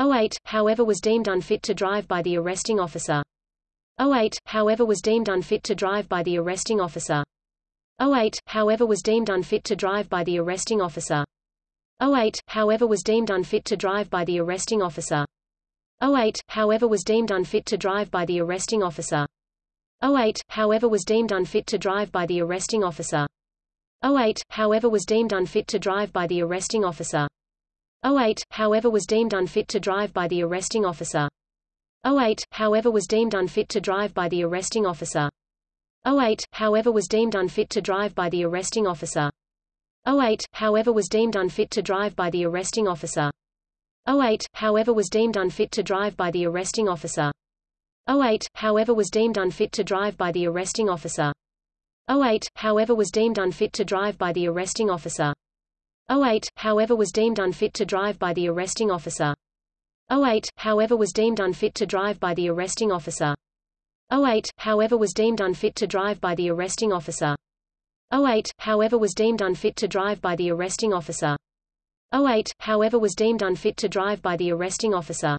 08, however was deemed unfit to drive by the arresting officer. 08, however was deemed unfit to drive by the arresting officer. 08, however was deemed unfit to drive by the arresting officer. 08, however was deemed unfit to drive by the arresting officer. 08, however was deemed unfit to drive by the arresting officer. 08, however was deemed unfit to drive by the arresting officer. 08, however was deemed unfit to drive by the arresting officer. 08, however was deemed unfit to drive by the arresting officer. 08, however was deemed unfit to drive by the arresting officer. 08, however was deemed unfit to drive by the arresting officer. 08, however was deemed unfit to drive by the arresting officer. 08, however was deemed unfit to drive by the arresting officer. 08, however was deemed unfit to drive by the arresting officer. 08, however was deemed unfit to drive by the arresting officer. 08, however was deemed unfit to drive by the arresting officer. 08, however was deemed unfit to drive by the arresting officer. 08, however was deemed unfit to drive by the arresting officer. 08, however was deemed unfit to drive by the arresting officer. 08, however was deemed unfit to drive by the arresting officer.